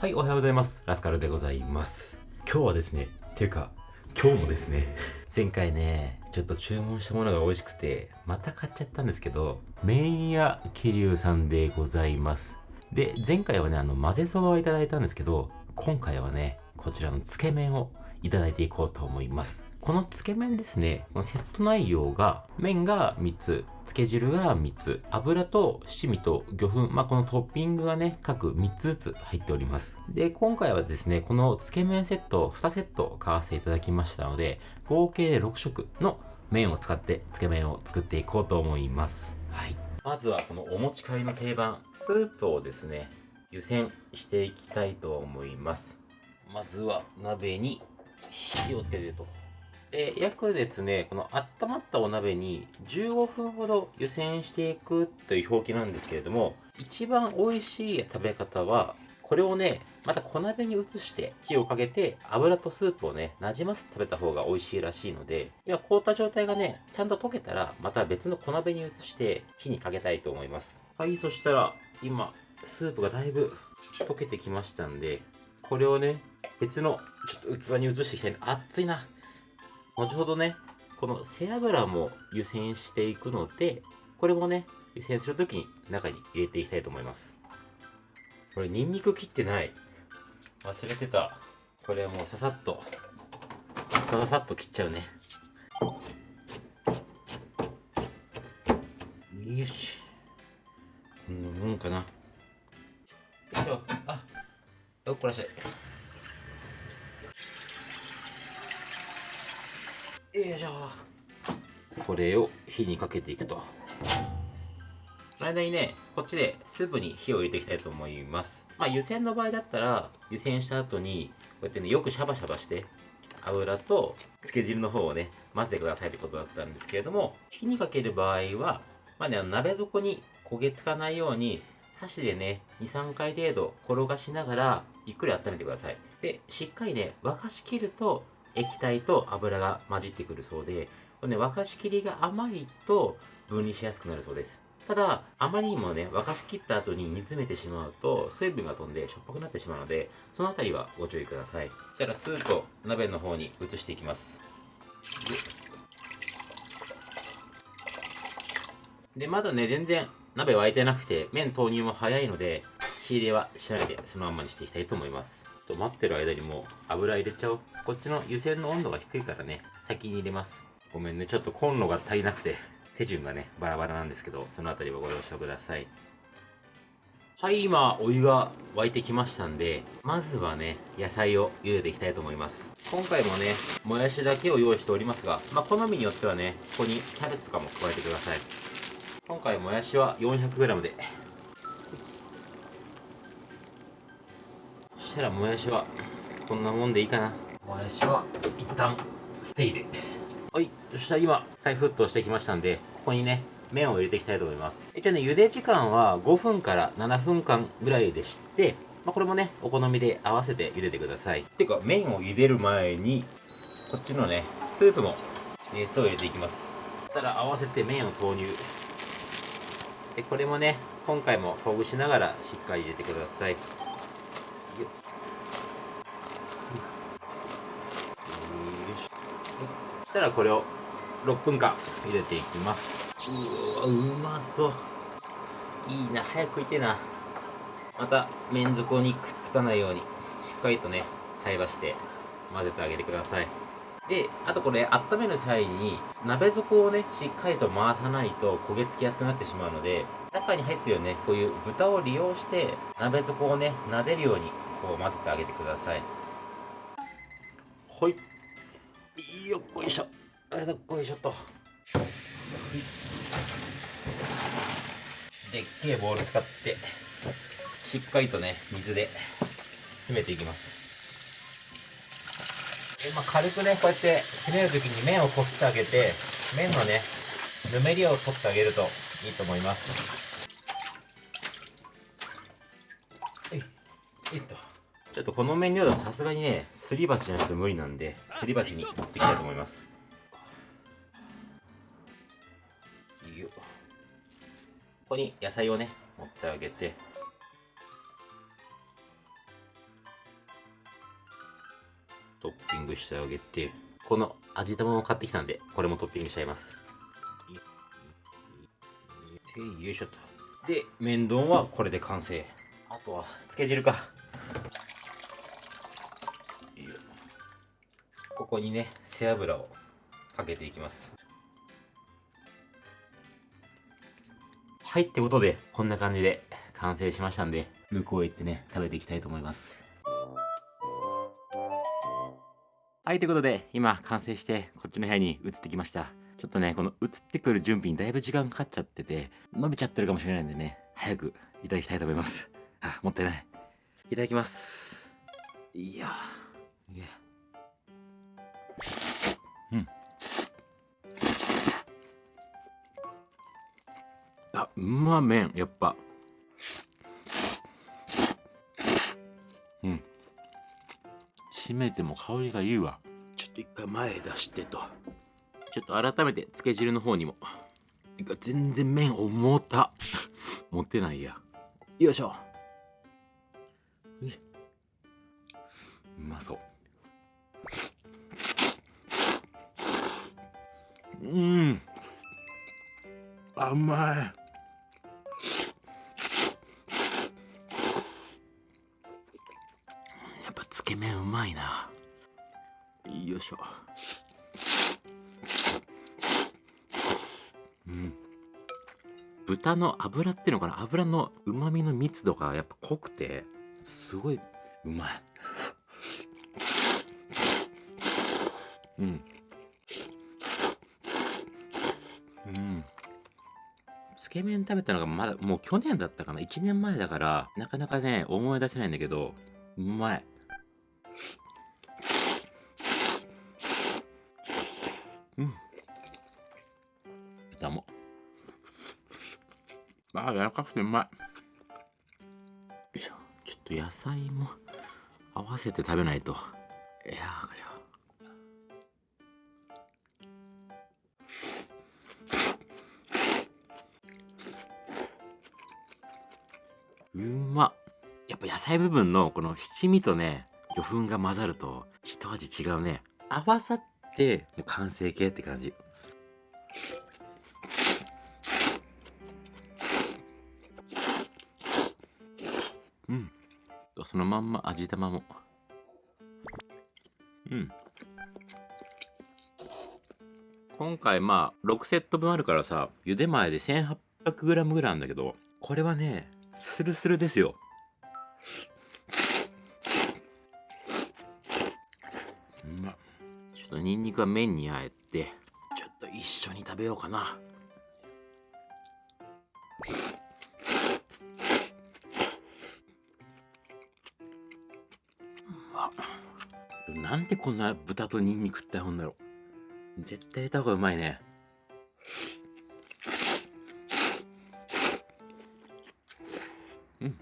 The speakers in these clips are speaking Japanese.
はい、おはようございます。ラスカルでございます。今日はですね、ていうか、今日もですね、前回ね、ちょっと注文したものが美味しくて、また買っちゃったんですけど、麺屋桐生さんでございます。で、前回はね、あの、混ぜそばをいただいたんですけど、今回はね、こちらのつけ麺をいただいていこうと思います。このつけ麺ですね、このセット内容が、麺が3つ、つけ汁が3つ、油と七味と魚粉、まあ、このトッピングがね、各3つずつ入っております。で、今回はですね、このつけ麺セット2セット買わせていただきましたので、合計で6色の麺を使ってつけ麺を作っていこうと思います。はい。まずはこのお持ち帰りの定番、スープをですね、湯煎していきたいと思います。まずは鍋に火をつけてと。で、約ですね、この温まったお鍋に15分ほど湯煎していくという表記なんですけれども、一番美味しい食べ方は、これをね、また小鍋に移して火をかけて油とスープをね、なじませて食べた方が美味しいらしいので、今凍った状態がね、ちゃんと溶けたら、また別の小鍋に移して火にかけたいと思います。はい、そしたら今、スープがだいぶ溶けてきましたんで、これをね、別のちょっと器に移していきたい。熱いな。後ほどね、この背脂も湯煎していくので、これもね、湯煎するときに中に入れていきたいと思います。これ、ニンニク切ってない。忘れてた。これはもうささっと、さささっと切っちゃうね。よし。こんなもんかな。よいしょ。あ、よっこらしゃい。よいしょ。これを火にかけていくと。その間にねこっちでスープに火を入れていきたいと思います。まあ湯煎の場合だったら湯煎した後にこうやってねよくシャバシャバして油とつけ汁の方をね混ぜてくださいってことだったんですけれども火にかける場合はまあねあの鍋底に焦げつかないように箸でね23回程度転がしながらゆっくり温めてください。でしっかりね沸かしきると液体と油が混じってくるそうで、これね、沸かしきりが甘いと分離しやすくなるそうです。ただ、あまりにもね、沸かしきった後に煮詰めてしまうと、水分が飛んでしょっぱくなってしまうので、そのあたりはご注意ください。そしたら、スープを鍋の方に移していきます。で、まだね、全然鍋沸いてなくて、麺投入も早いので、火入れはしないで、そのまんまにしていきたいと思います。と待ってる間にもう油入れちゃおう。こっちの湯煎の温度が低いからね、先に入れます。ごめんね、ちょっとコンロが足りなくて、手順がね、バラバラなんですけど、そのあたりはご了承ください。はい、今、お湯が沸いてきましたんで、まずはね、野菜を茹でていきたいと思います。今回もね、もやしだけを用意しておりますが、まあ、好みによってはね、ここにキャベツとかも加えてください。今回もやしは 400g で、したらもやしはこんなもんでいいかな。もやしは一旦ステイで。はいそしたら今再沸騰してきましたんでここにね麺を入れていきたいと思います。一応ね茹で時間は5分から7分間ぐらいでして、まあ、これもねお好みで合わせて茹でてください。ていうか麺を茹でる前にこっちのねスープも熱を入れていきます。そしたら合わせて麺を投入。でこれもね今回もほぐしながらしっかり入れてくださいよっよししたらこれを6分間茹でていきます。うわうまそう。いいな早く食いてな。また麺底にくっつかないようにしっかりとね菜箸で混ぜてあげてください。であとこれ温める際に鍋底をねしっかりと回さないと焦げ付きやすくなってしまうので中に入ってるねこういう豚を利用して鍋底をね撫でるようにこう混ぜてあげてください。ほい。よっこいしょ。あどっこいしょと。でっけえボウル使ってしっかりとね水で締めていきます。で、まあ、軽くねこうやって締めるときに麺をこすってあげて麺のねぬめりを取ってあげるといいと思います。はいえっとちょっとこの麺量だとさすがにねすり鉢じゃなくて無理なんですり鉢に持っていきたいと思います。よここに野菜をね持ってあげて。トッピングしてあげて。この味玉も買ってきたんでこれもトッピングしちゃいます。よいしょと。で麺丼はこれで完成。あとはつけ汁か。ここにね背脂をかけていきます。はいってことでこんな感じで完成しましたんで向こうへ行ってね食べていきたいと思います。はいということで今完成してこっちの部屋に移ってきました。ちょっとねこの移ってくる準備にだいぶ時間かかっちゃってて伸びちゃってるかもしれないんでね早くいただきたいと思います。あもったいない。いただきます。いやうま麺やっぱ。うん。締めても香りがいいわ。ちょっと一回前へ出してと。ちょっと改めてつけ汁の方にも。てか全然麺重た。持ってないや。よいしょ。うまそう。うん。甘いまいな。よいしょ。うん。豚の脂っていうのかな？脂のうまみの密度がやっぱ濃くてすごいうまい。うん。うん。つけ麺食べたのがまだもう去年だったかな？1年前だからなかなかね思い出せないんだけどうまい。豚もああ柔らかくてうまい。よいしょ。ちょっと野菜も合わせて食べないと。いやーこれは。うまっ。やっぱ野菜部分のこの七味とね魚粉が混ざると一味違うね。合わさってもう完成形って感じうん。そのまんま味玉も。うん。今回まあ6セット分あるからさ茹で前で 1800g ぐらいなんだけどこれはねスルスルですよ。うまちょっとニンニクは麺にあえてちょっと一緒に食べようかな。なんでこんな豚とニンニクって合うんだろう。絶対入れた方がうまいね。うん。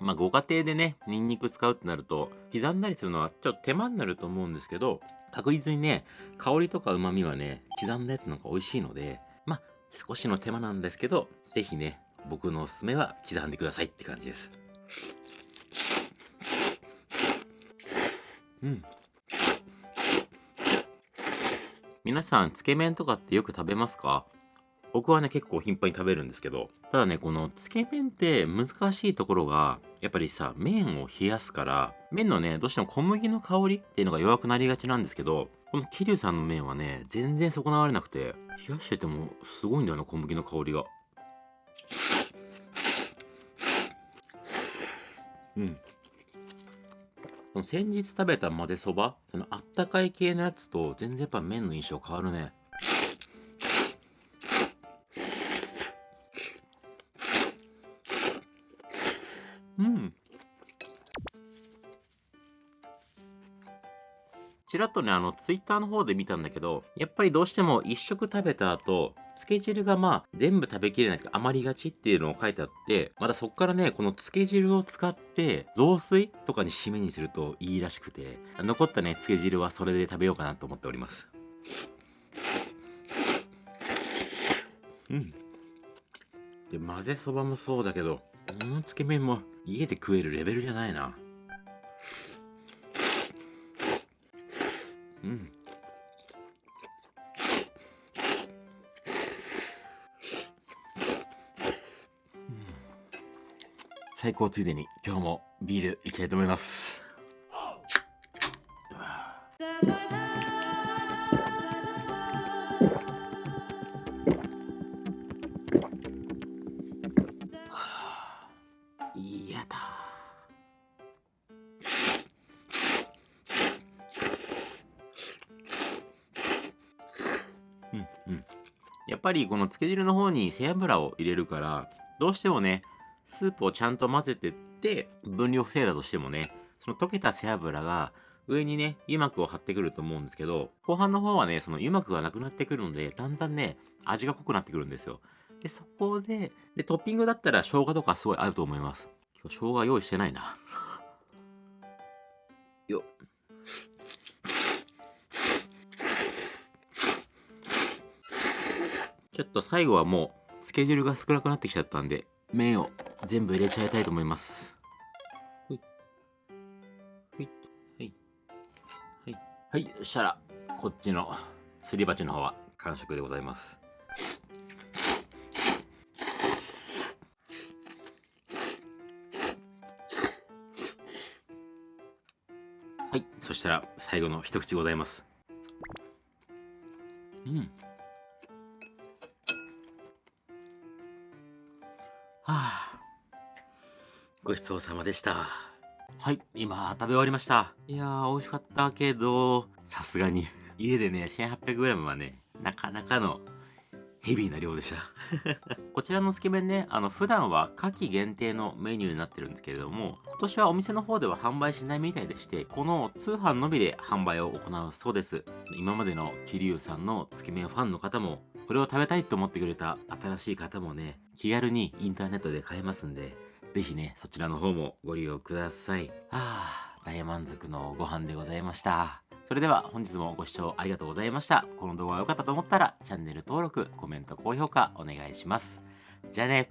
まあ、ご家庭でね、ニンニク使うってなると、刻んだりするのはちょっと手間になると思うんですけど、確実にね、香りとか旨味はね、刻んだやつの方が美味しいので、まあ、少しの手間なんですけど、ぜひね、僕のおすすめは刻んでくださいって感じです。うん。皆さん、つけ麺とかってよく食べますか？僕はね結構頻繁に食べるんですけど。ただねこのつけ麺って難しいところがやっぱりさ麺を冷やすから麺のねどうしても小麦の香りっていうのが弱くなりがちなんですけどこの桐生さんの麺はね全然損なわれなくて冷やしててもすごいんだよな小麦の香りが。うん。この先日食べた混ぜそばそのあったかい系のやつと全然やっぱ麺の印象変わるねうん。ちらっとね、あの、ツイッターの方で見たんだけど、やっぱりどうしても一食食べた後、つけ汁がまあ、全部食べきれないか余りがちっていうのを書いてあって、またそっからね、このつけ汁を使って、雑炊とかに締めにするといいらしくて、残ったね、つけ汁はそれで食べようかなと思っております。うん。で、混ぜそばもそうだけど、このつけ麺も家で食えるレベルじゃないな。うん最高ついでに今日もビールいきたいと思います。嫌だ。うんうん。やっぱりこのつけ汁の方に背脂を入れるからどうしてもねスープをちゃんと混ぜてって分量防いだとしてもねその溶けた背脂が上にね油膜を張ってくると思うんですけど後半の方はねその油膜がなくなってくるのでだんだんね味が濃くなってくるんですよ。でそこででトッピングだったら生姜とかすごい合うと思います。今日生姜用意してないな。よっ。ちょっと最後はもうつけ汁が少なくなってきちゃったんで麺を全部入れちゃいたいと思います。ほい。ほい。はい。はい。はい。そしたら。こっちのすり鉢の方は完食でございます。はい。そしたら最後の一口ございます。うんはあ。ごちそうさまでした。はい今食べ終わりました。いやー美味しかったけどさすがに。家でね 1800g はねなかなかのヘビーな量でした。こちらのつけ麺ねあの普段は夏季限定のメニューになってるんですけれども今年はお店の方では販売しないみたいでしてこの通販のみで販売を行うそうです。今までの桐生さんのつけ麺ファンの方もこれを食べたいと思ってくれた新しい方もね気軽にインターネットで買えますんでぜひねそちらの方もご利用ください。ああ大満足のご飯でございました。それでは本日もご視聴ありがとうございました。この動画が良かったと思ったらチャンネル登録コメント高評価お願いします。じゃあね。